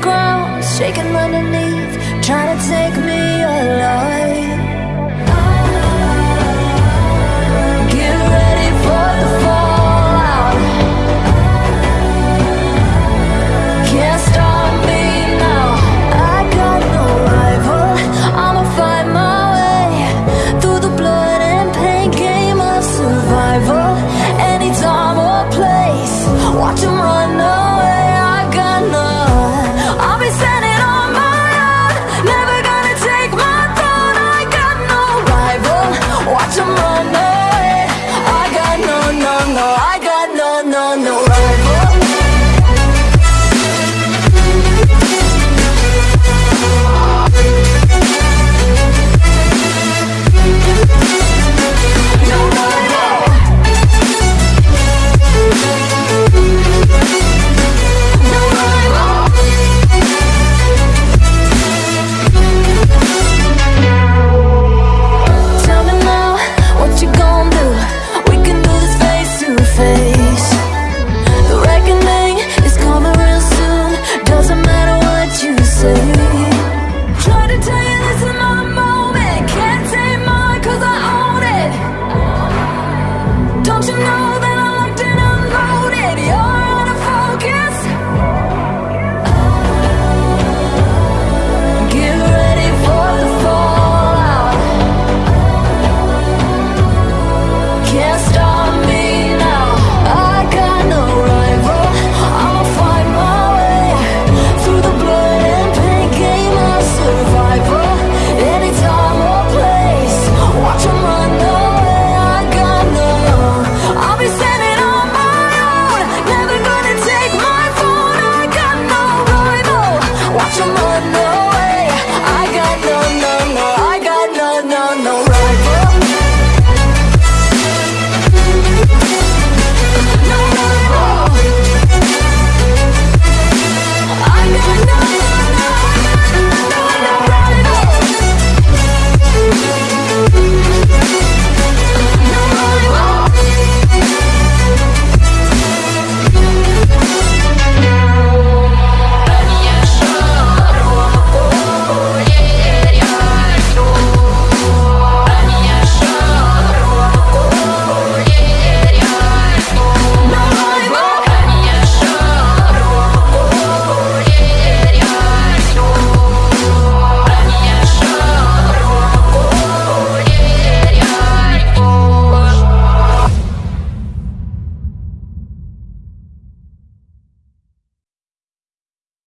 ground, shaking underneath, trying to take me alive.